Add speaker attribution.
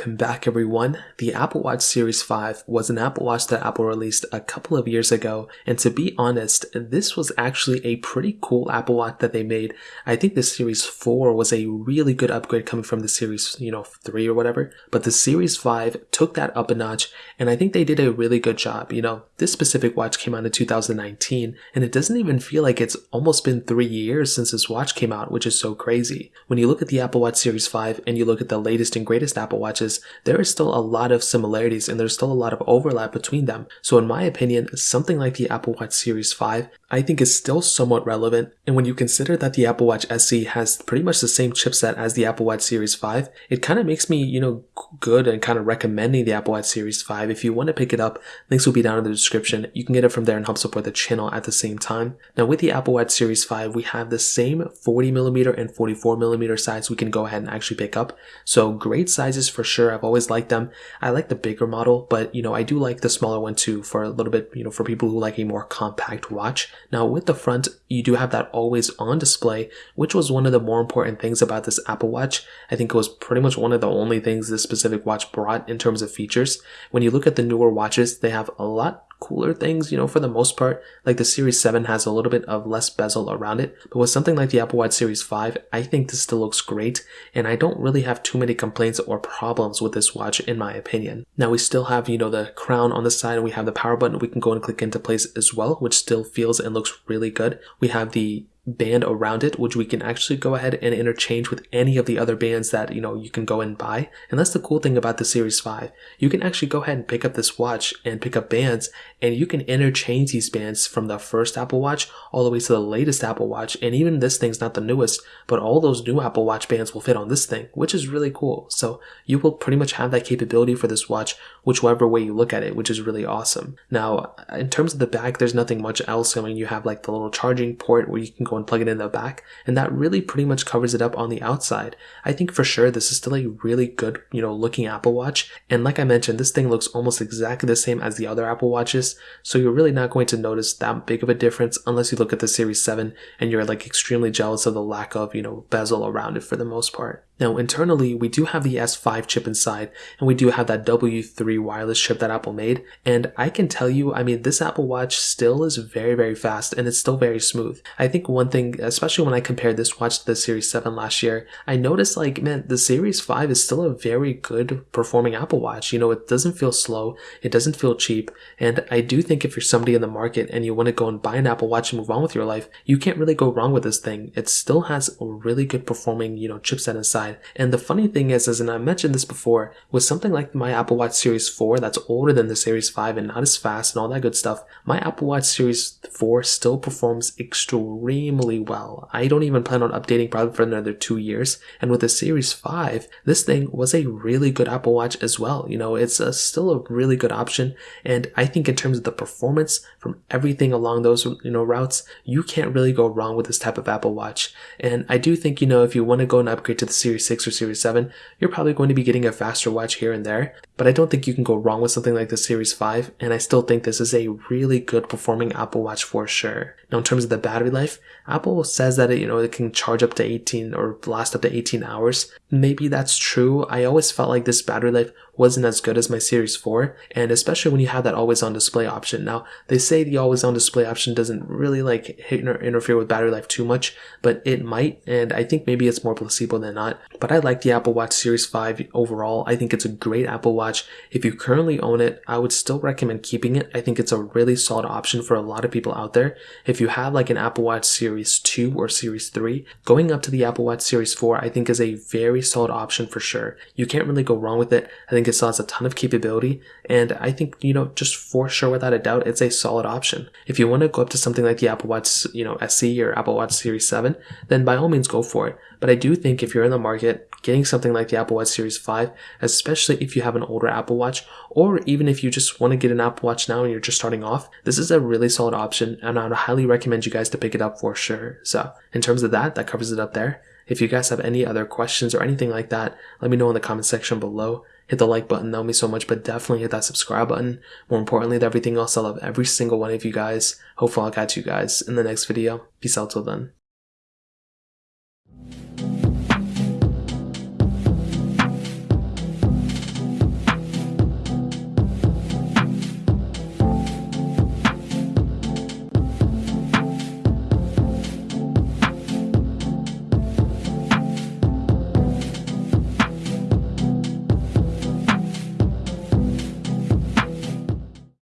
Speaker 1: Welcome back everyone. The Apple Watch Series 5 was an Apple Watch that Apple released a couple of years ago and to be honest, this was actually a pretty cool Apple Watch that they made. I think the Series 4 was a really good upgrade coming from the Series, you know, 3 or whatever, but the Series 5 took that up a notch and I think they did a really good job. You know, this specific watch came out in 2019 and it doesn't even feel like it's almost been 3 years since this watch came out, which is so crazy. When you look at the Apple Watch Series 5 and you look at the latest and greatest Apple Watch there is still a lot of similarities and there's still a lot of overlap between them. So in my opinion, something like the Apple Watch Series 5, I think is still somewhat relevant. And when you consider that the Apple Watch SE has pretty much the same chipset as the Apple Watch Series 5, it kind of makes me, you know, good and kind of recommending the Apple Watch Series 5. If you want to pick it up, links will be down in the description. You can get it from there and help support the channel at the same time. Now with the Apple Watch Series 5, we have the same 40 millimeter and 44 millimeter size we can go ahead and actually pick up. So great sizes for sure. I've always liked them. I like the bigger model, but you know, I do like the smaller one too for a little bit, you know, for people who like a more compact watch. Now with the front, you do have that always on display, which was one of the more important things about this Apple Watch. I think it was pretty much one of the only things this specific watch brought in terms of features. When you look at the newer watches, they have a lot cooler things, you know, for the most part. Like the Series 7 has a little bit of less bezel around it, but with something like the Apple Watch Series 5, I think this still looks great, and I don't really have too many complaints or problems with this watch in my opinion. Now we still have, you know, the crown on the side, and we have the power button we can go and click into place as well, which still feels and looks really good. We have the band around it, which we can actually go ahead and interchange with any of the other bands that, you know, you can go and buy. And that's the cool thing about the Series 5. You can actually go ahead and pick up this watch and pick up bands and you can interchange these bands from the first Apple Watch all the way to the latest Apple Watch. And even this thing's not the newest, but all those new Apple Watch bands will fit on this thing, which is really cool. So you will pretty much have that capability for this watch, whichever way you look at it, which is really awesome. Now, in terms of the back, there's nothing much else. I mean, you have like the little charging port where you can go and plug it in the back, and that really pretty much covers it up on the outside. I think for sure this is still a really good, you know, looking Apple Watch. And like I mentioned, this thing looks almost exactly the same as the other Apple Watches, so you're really not going to notice that big of a difference unless you look at the Series 7 and you're like extremely jealous of the lack of, you know, bezel around it for the most part. Now internally, we do have the S5 chip inside and we do have that W3 wireless chip that Apple made. And I can tell you, I mean, this Apple Watch still is very, very fast and it's still very smooth. I think one thing, especially when I compared this watch to the Series 7 last year, I noticed like, man, the Series 5 is still a very good performing Apple Watch. You know, it doesn't feel slow. It doesn't feel cheap. And I do think if you're somebody in the market and you want to go and buy an Apple Watch and move on with your life, you can't really go wrong with this thing. It still has a really good performing, you know, chipset inside And the funny thing is, as and I mentioned this before, with something like my Apple Watch Series 4 that's older than the Series 5 and not as fast and all that good stuff, my Apple Watch Series 4 still performs extremely well. I don't even plan on updating probably for another two years. And with the Series 5, this thing was a really good Apple Watch as well. You know, it's a, still a really good option. And I think in terms of the performance from everything along those, you know, routes, you can't really go wrong with this type of Apple Watch. And I do think, you know, if you want to go and upgrade to the Series Series 6 or Series 7, you're probably going to be getting a faster watch here and there, but I don't think you can go wrong with something like the Series 5, and I still think this is a really good performing Apple Watch for sure. Now, in terms of the battery life, Apple says that it, you know, it can charge up to 18 or last up to 18 hours. Maybe that's true. I always felt like this battery life wasn't as good as my Series 4, and especially when you have that always on display option. Now, they say the always on display option doesn't really like interfere with battery life too much, but it might, and I think maybe it's more placebo than not. But I like the Apple Watch Series 5 overall. I think it's a great Apple Watch. If you currently own it, I would still recommend keeping it. I think it's a really solid option for a lot of people out there. If you have like an Apple Watch Series 2 or Series 3, going up to the Apple Watch Series 4 I think is a very solid option for sure. You can't really go wrong with it. I think it still has a ton of capability, and I think, you know, just for sure without a doubt, it's a solid option. If you want to go up to something like the Apple Watch, you know, SE or Apple Watch Series 7, then by all means go for it. But I do think if you're in the market, getting something like the Apple Watch Series 5, especially if you have an older Apple Watch, or even if you just want to get an Apple Watch now and you're just starting off, this is a really solid option, and I would highly recommend you guys to pick it up for sure. So, in terms of that, that covers it up there. If you guys have any other questions or anything like that, let me know in the comment section below. Hit the like button, that mean so much, but definitely hit that subscribe button. More importantly than everything else, I love every single one of you guys. Hopefully I'll catch you guys in the next video. Peace out till then.